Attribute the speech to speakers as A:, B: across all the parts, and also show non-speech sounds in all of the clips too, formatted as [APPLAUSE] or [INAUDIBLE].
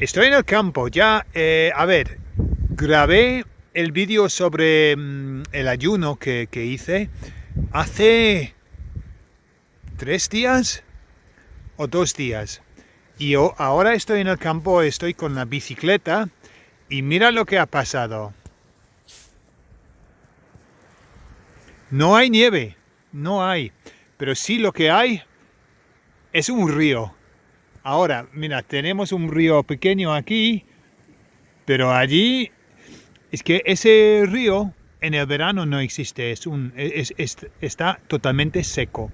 A: Estoy en el campo, ya, eh, a ver, grabé el vídeo sobre mm, el ayuno que, hice hace tres días o dos días. Y yo ahora estoy en el campo, estoy con la bicicleta y mira lo que ha pasado. No hay nieve, no hay. Pero sí lo que hay es un río. Ahora, mira, tenemos un río pequeño aquí, pero allí es que ese río en el verano no existe, es un, está totalmente seco.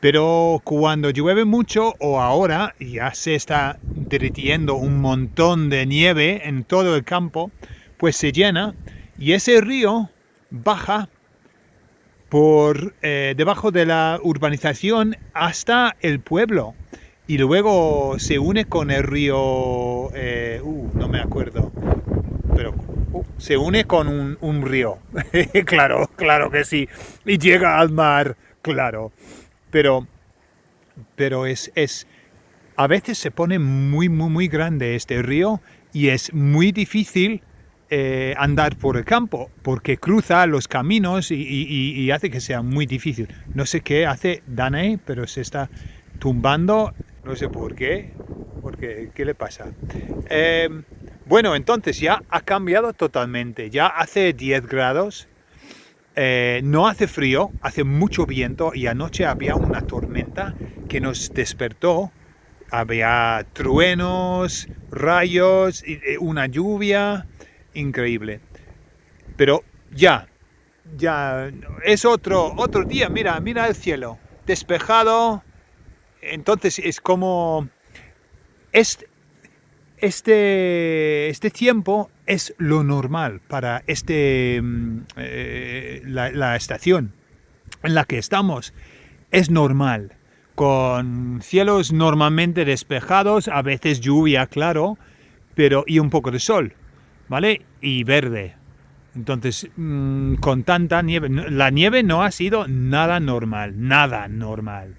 A: Pero cuando llueve mucho o ahora ya se está derritiendo un montón de nieve en todo el campo, pues se llena y ese río baja por eh, debajo de la urbanización hasta el pueblo y luego se une con el río, eh, uh, no me acuerdo, pero uh, se une con un, río, [LAUGHS] claro, claro que sí, y llega al mar, claro, pero, pero es, es, a veces se pone muy, muy, muy grande este río y es muy difícil eh, andar por el campo, porque cruza los caminos y, hace que sea muy difícil. No sé qué hace Danae, pero se está tumbando, no sé por qué, porque ¿qué le pasa? Em, bueno, entonces ya ha cambiado totalmente, ya hace 10 grados, eh, no hace frío, hace mucho viento y anoche había una tormenta que nos despertó, había truenos, rayos, eh, una lluvia, increíble. Pero ya, ya, es otro, otro día, mira, mira el cielo, despejado, entonces es como, este, este, tiempo es lo normal para este, mm, eh, la, la estación en la que estamos, es normal, con cielos normalmente despejados, a veces lluvia, claro, pero y un poco de sol. ¿vale? Y verde. Entonces, mm, con tanta nieve, la nieve no ha sido nada normal, nada normal.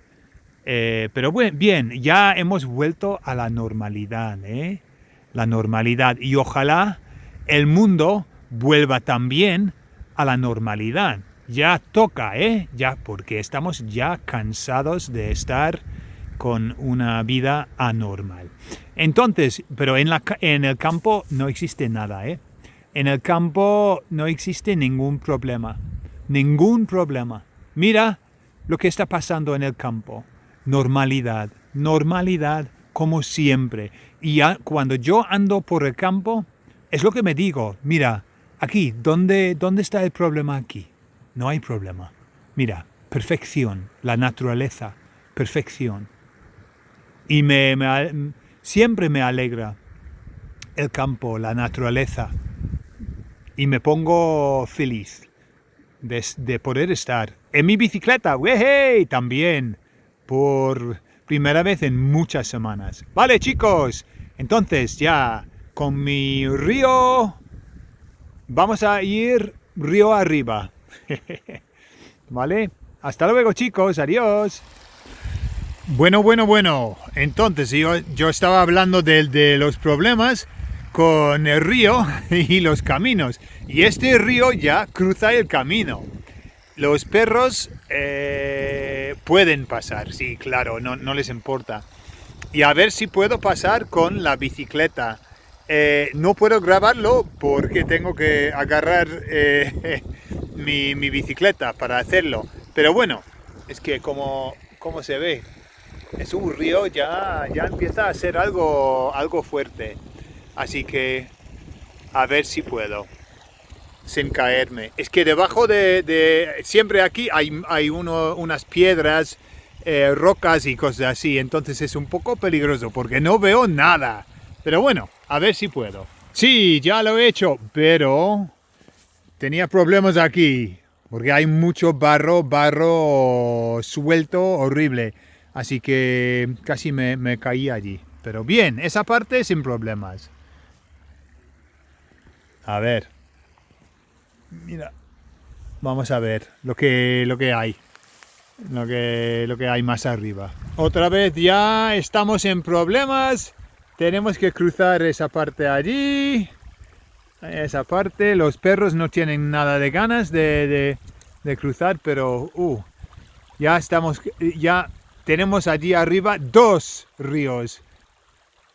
A: Eh, pero bueno, bien, ya hemos vuelto a la normalidad, ¿eh? La normalidad. Y ojalá el mundo vuelva también a la normalidad. Ya toca, ¿eh? Ya, porque estamos ya cansados de estar con una vida anormal. Entonces, pero en, la, en el campo no existe nada, ¿eh? En el campo no existe ningún problema, ningún problema. Mira lo que está pasando en el campo. Normalidad, normalidad como siempre. Y cuando yo ando por el campo, es lo que me digo, mira, aquí, ¿dónde, ¿dónde está el problema aquí? No hay problema. Mira, perfección, la naturaleza, perfección y me, siempre me alegra el campo, la naturaleza y me pongo feliz de, poder estar en mi bicicleta, ¡wey! también por primera vez en muchas semanas. Vale chicos, entonces ya con mi río vamos a ir río arriba. [LAUGHS] ¿Vale? Hasta luego chicos, adiós. Bueno, bueno, bueno. Entonces, yo, yo estaba hablando de, los problemas con el río [LAUGHS] y los caminos. Y este río ya cruza el camino. Los perros eh, pueden pasar, sí, claro, no, no, les importa. Y a ver si puedo pasar con la bicicleta. Eh, no puedo grabarlo porque tengo que agarrar eh, [LAUGHS] mi, mi, bicicleta para hacerlo. Pero bueno, es que como, como se ve, es un río ya, ya empieza a ser algo, algo fuerte. Así que a ver si puedo sin caerme. Es que debajo de, siempre aquí hay, hay uno, unas piedras, eh, rocas y cosas así. Entonces es un poco peligroso porque no veo nada. Pero bueno, a ver si puedo. Sí, ya lo he hecho, pero tenía problemas aquí. Porque hay mucho barro, barro suelto, horrible. Así que casi me, caí allí. Pero bien, esa parte sin problemas. A ver. Mira. Vamos a ver lo que, lo que hay. Lo que, lo que hay más arriba. Otra vez ya estamos en problemas tenemos que cruzar esa parte allí, esa parte. Los perros no tienen nada de ganas de, cruzar, pero uh, ya estamos, ya tenemos allí arriba dos ríos.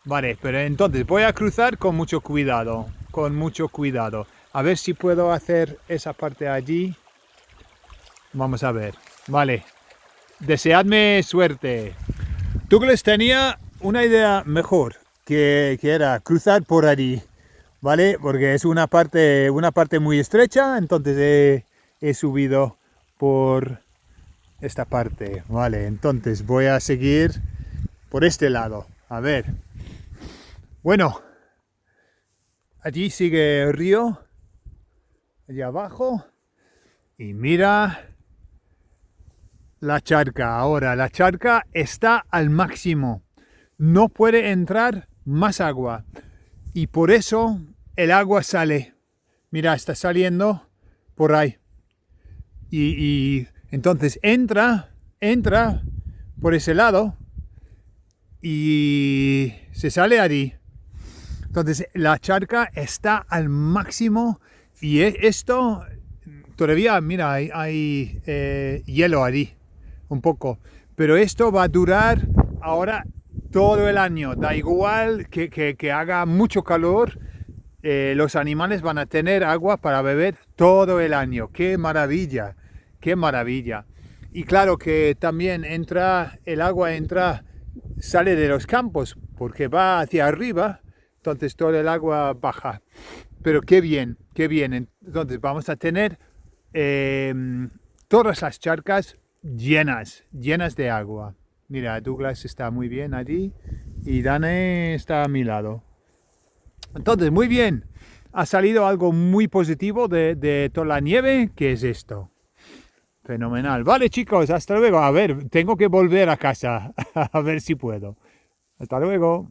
A: Vale, pero entonces voy a cruzar con mucho cuidado, con mucho cuidado. A ver si puedo hacer esa parte allí. Vamos a ver. Vale. Deseadme suerte. Douglas tenía una idea mejor, que, era cruzar por allí. ¿Vale? Porque es una parte, una parte muy estrecha, entonces he subido por esta parte. Vale, entonces voy a seguir por este lado. A ver. Bueno, allí sigue el río, allá abajo, y mira la charca. Ahora, la charca está al máximo. No puede entrar más agua. Y por eso el agua sale. Mira, está saliendo por ahí. Y, entonces entra, entra por ese lado y se sale allí. Entonces la charca está al máximo y e, esto todavía, mira, hay, eh, hielo allí, un poco. Pero esto va a durar ahora todo el año. Da igual que, haga mucho calor, eh, los animales van a tener agua para beber todo el año. ¡Qué maravilla! ¡Qué maravilla! Y claro que también entra, el agua entra, sale de los campos porque va hacia arriba entonces todo el agua baja. Pero qué bien, qué bien. Entonces vamos a tener em, todas las charcas llenas, llenas de agua. Mira, Douglas está muy bien allí y Dane está a mi lado. Entonces, muy bien. Ha salido algo muy positivo de, de toda la nieve, que es esto. Fenomenal. Vale, chicos, hasta luego. A ver, tengo que volver a casa [LAUGHS] a ver si puedo. Hasta luego.